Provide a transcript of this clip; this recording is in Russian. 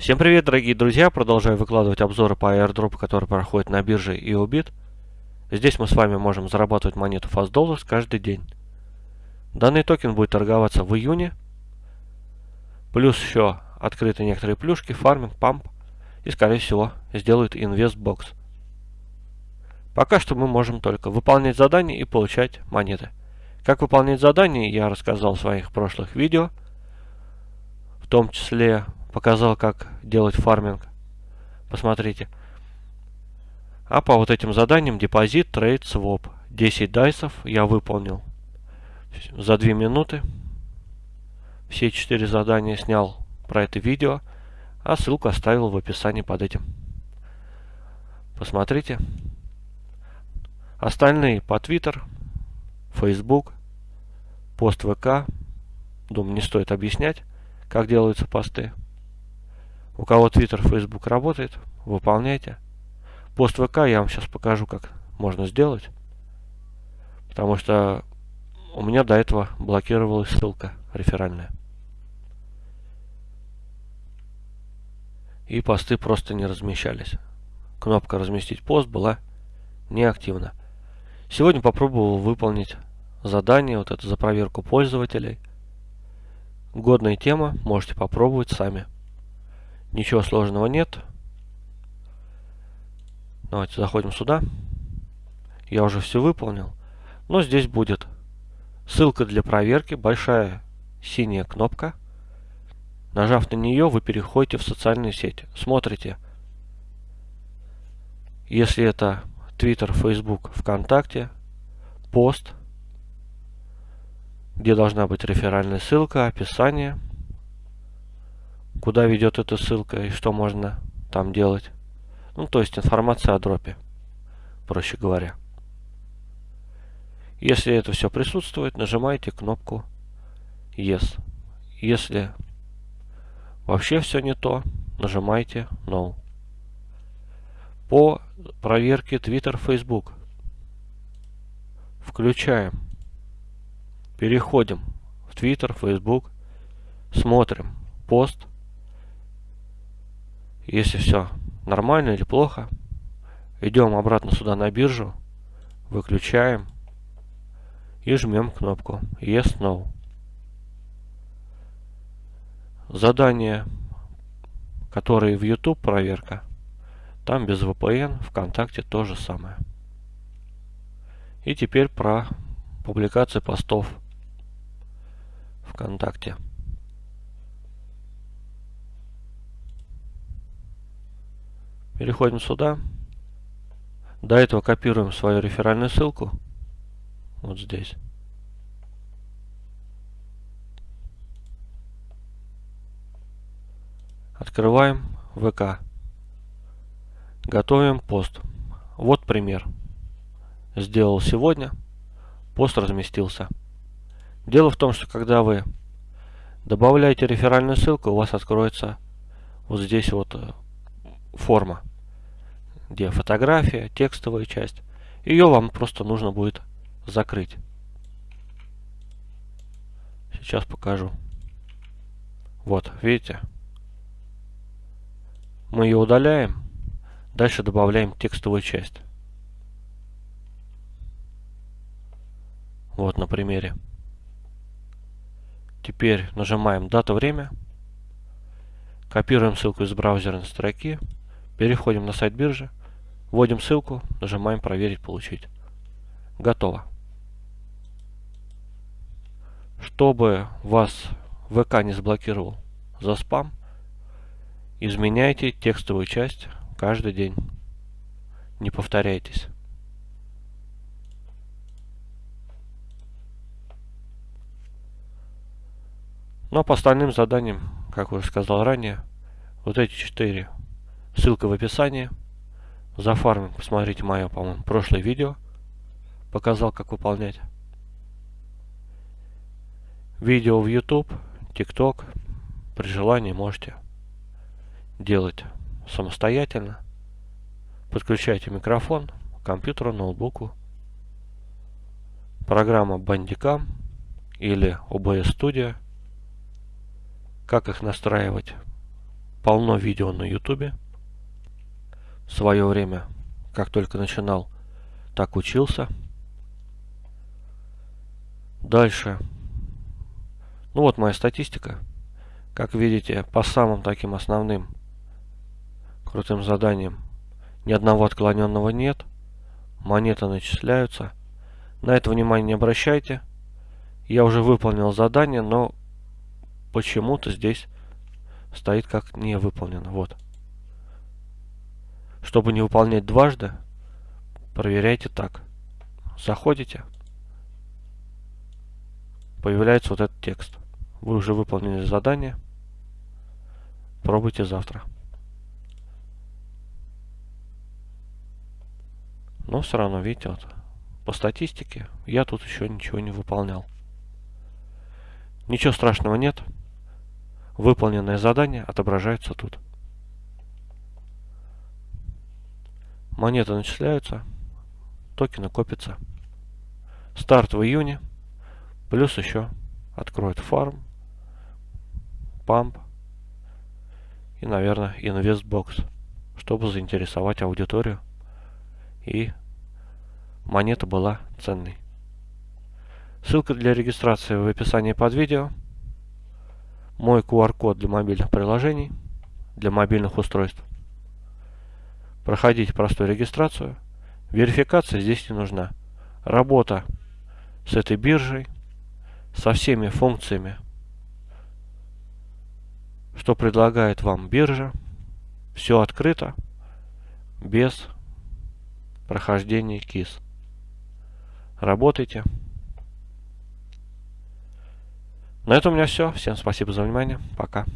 Всем привет, дорогие друзья! Продолжаю выкладывать обзоры по airdrop, которые проходят на бирже YoBit. Здесь мы с вами можем зарабатывать монету Fast каждый день. Данный токен будет торговаться в июне. Плюс еще открыты некоторые плюшки, фарминг, памп. И, скорее всего, сделают InvestBox. Пока что мы можем только выполнять задания и получать монеты. Как выполнять задания, я рассказал в своих прошлых видео. В том числе показал, как делать фарминг. Посмотрите. А по вот этим заданиям депозит, трейд, своп. 10 дайсов я выполнил за 2 минуты. Все 4 задания снял про это видео, а ссылку оставил в описании под этим. Посмотрите. Остальные по Twitter, Facebook, пост ВК. Думаю, не стоит объяснять, как делаются посты. У кого Twitter, Facebook работает, выполняйте. Пост ВК я вам сейчас покажу, как можно сделать. Потому что у меня до этого блокировалась ссылка реферальная. И посты просто не размещались. Кнопка «Разместить пост» была неактивна. Сегодня попробовал выполнить задание, вот это за проверку пользователей. Годная тема, можете попробовать сами. Ничего сложного нет. Давайте заходим сюда. Я уже все выполнил. Но здесь будет ссылка для проверки, большая синяя кнопка. Нажав на нее, вы переходите в социальные сети. Смотрите. Если это Twitter, Facebook, ВКонтакте, пост, где должна быть реферальная ссылка, описание – куда ведет эта ссылка и что можно там делать. Ну, то есть информация о дропе, проще говоря. Если это все присутствует, нажимаете кнопку Yes. Если вообще все не то, нажимаете No. По проверке Twitter, Facebook включаем, переходим в Twitter, Facebook, смотрим пост, если все нормально или плохо, идем обратно сюда на биржу, выключаем и жмем кнопку Yes, No. Задание, которые в YouTube проверка, там без VPN, ВКонтакте то же самое. И теперь про публикации постов ВКонтакте. Переходим сюда. До этого копируем свою реферальную ссылку. Вот здесь. Открываем ВК. Готовим пост. Вот пример. Сделал сегодня. Пост разместился. Дело в том, что когда вы добавляете реферальную ссылку, у вас откроется вот здесь вот э, форма где фотография, текстовая часть. Ее вам просто нужно будет закрыть. Сейчас покажу. Вот, видите? Мы ее удаляем. Дальше добавляем текстовую часть. Вот на примере. Теперь нажимаем дата, время. Копируем ссылку из браузерной строки. Переходим на сайт биржи. Вводим ссылку, нажимаем проверить, получить. Готово. Чтобы вас ВК не заблокировал за спам, изменяйте текстовую часть каждый день. Не повторяйтесь. Но по остальным заданиям, как уже сказал ранее, вот эти четыре, ссылка в описании – за фарминг посмотрите мое, по-моему, прошлое видео. Показал, как выполнять. Видео в YouTube, TikTok. При желании можете делать самостоятельно. Подключайте микрофон к компьютеру, ноутбуку. Программа Bandicam или OBS Studio. Как их настраивать, полно видео на ютубе. В свое время, как только начинал, так учился. Дальше. Ну вот моя статистика. Как видите, по самым таким основным крутым заданиям ни одного отклоненного нет. Монеты начисляются. На это внимание не обращайте. Я уже выполнил задание, но почему-то здесь стоит как не выполнено. Вот. Чтобы не выполнять дважды, проверяйте так. Заходите. Появляется вот этот текст. Вы уже выполнили задание. Пробуйте завтра. Но все равно, видите, вот, по статистике я тут еще ничего не выполнял. Ничего страшного нет. Выполненное задание отображается тут. Монеты начисляются, токены копятся. Старт в июне, плюс еще откроет фарм, памп и, наверное, InvestBox, чтобы заинтересовать аудиторию и монета была ценной. Ссылка для регистрации в описании под видео. Мой QR-код для мобильных приложений, для мобильных устройств. Проходите простую регистрацию. Верификация здесь не нужна. Работа с этой биржей, со всеми функциями, что предлагает вам биржа. Все открыто, без прохождения КИС. Работайте. На этом у меня все. Всем спасибо за внимание. Пока.